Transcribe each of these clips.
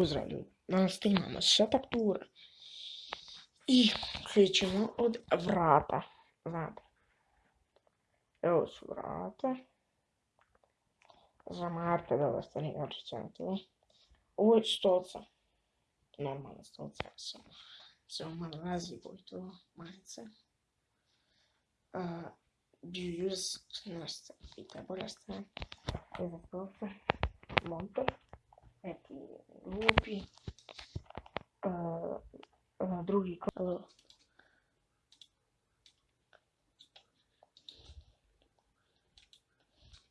Pozdrav ljudi, danas snimamo setup tour i krećemo od vrata, znate. Evo su vrata. Za Marta da vas to nije očićate. Ovo je stolca. Normalna stolca, samo, samo malo razliku i to majice. Uh, do you use, neki glupi. Uh, uh, drugi uh,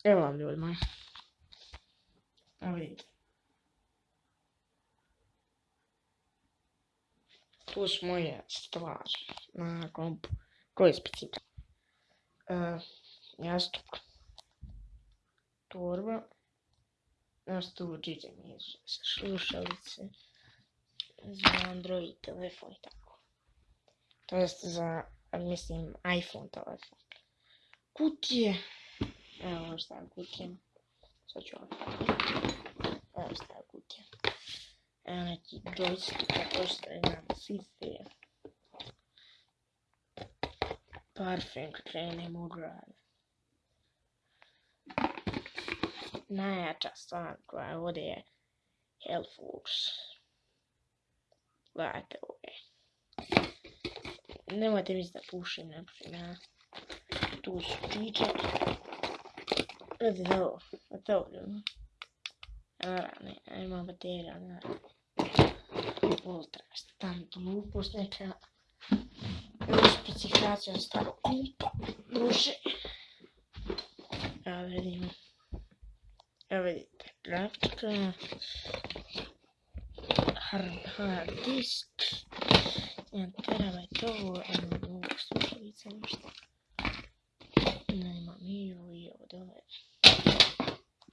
Evo vam ljudi moji. Evo vidite. Tu su moje stvari na kompu. Koje specifika? Uh, jastuk. Torba nas tu mi slušalice za Android telefon i tako. To jest za, mislim, iPhone telefon. Kutije. Evo šta je kutija. Sad ću Evo šta je kutija. Evo neki joystick, to što nam svi Parfum, krenemo u grad. Najjača stvar koja ovdje je Hellforce. Gledajte ovdje. Nemojte misliti da pušim, ne pušim ja. Tu su čičak. Gledajte ovo, gledajte ovo ljudi. Naravno, ima baterija, naravno. Ultra, stan glupost neka. Specifikacija starog kompa, druže. Ja vidimo. Evo vidite, grafika, hard, disk, 1 terabajt ovo, evo mogu slušalica ništa. Nema mi i ovo dole.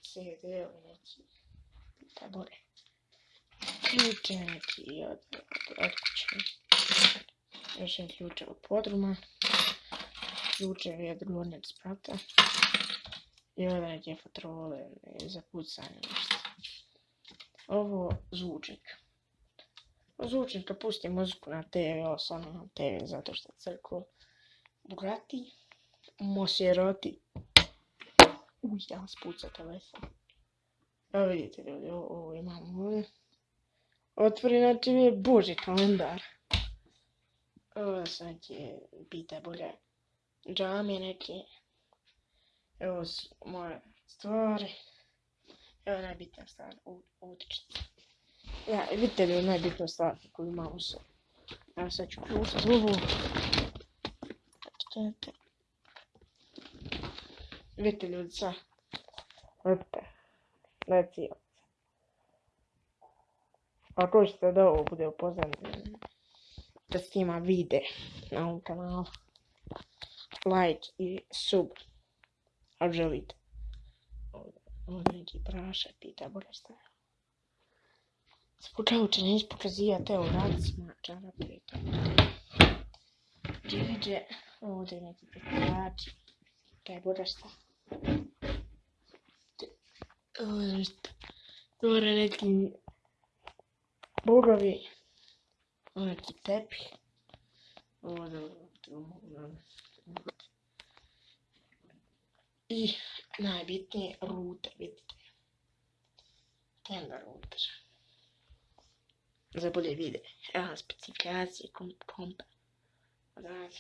CD-ovi neki, tabore. Ključe neki od, kuće. Još jedan ključ od podruma. Ključevi od gornjeg sprata. I ovdje neke patrole za pucanje nešto. Ovo zvučnik. Zvučnik kad pusti muziku na TV, ovo samo na TV zato što crklo Bugatti, Maserati. Uj, ja spuca telefon. Evo vidite ljudi, ovo, imamo ovdje. Otvori na TV Boži kalendar. Ovo su neke, pita bolje, džame neke. Evo su moje stvari. Evo najbitnija stvar, utičnica. Ja, vidite li najbitnija stvar koju imam u sebi. Evo sad ću ključati ovu. Vidite ljudi sad. Vidite. Leci Ako hoćete da ovo bude upoznat, da snima vide na ovom kanalu. Like i sub. Ako želite. Ovdje neki prašak, pita bolje staja. Spočavče neće pokazivati, evo radicima, čarape i to. Džiđe, ovdje neki petrači, kaj bolje staja. Ovdje. Ovdje neki. Ovdje neki tepih. Ovdje, ovdje, i najbitnije rute, vidite. Tenda router. Za bolje vide. Evo specifikacije komp kompa. Odavde.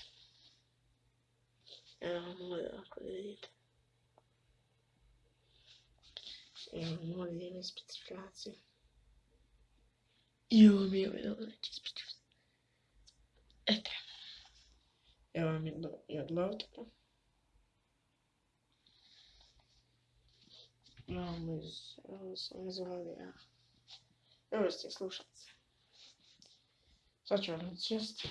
Evo model ako vidite. Evo model ima specifikacije. I ovo mi je ovaj znači specifikacije. Eto. Evo mi je od laptopa. Imamo iz, ovo sam zvali, ja. Evo ste slušalice. Sad ću vam sjesti.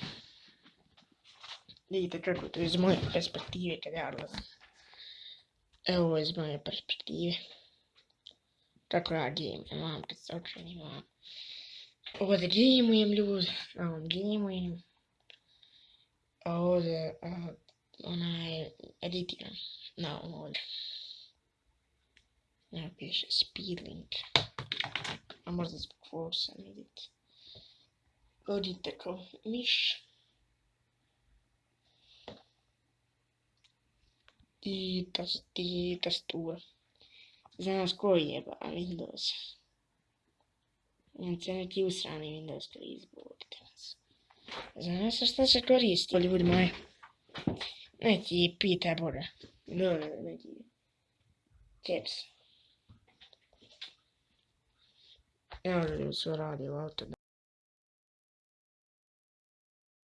Vidite kako to iz moje perspektive kad ja odlazim. Evo iz moje perspektive. Kako ja gameam, vam kad se okrenim vam. Ovdje ljudi, na ovom. A ovdje, onaj, editiram. Na ovom ovdje. Ja piše speedlink. A možda zbog forsa, vidite. Hodite kao miš. I tas, ti tastatura. Znaš koji je ba Windows. Se neki usrani Windows koji izbolite nas. Znaš šta se koristi? Ljudi moji. Neki pita bora. Dole neki. Caps. Evo ljudi su radi u auto.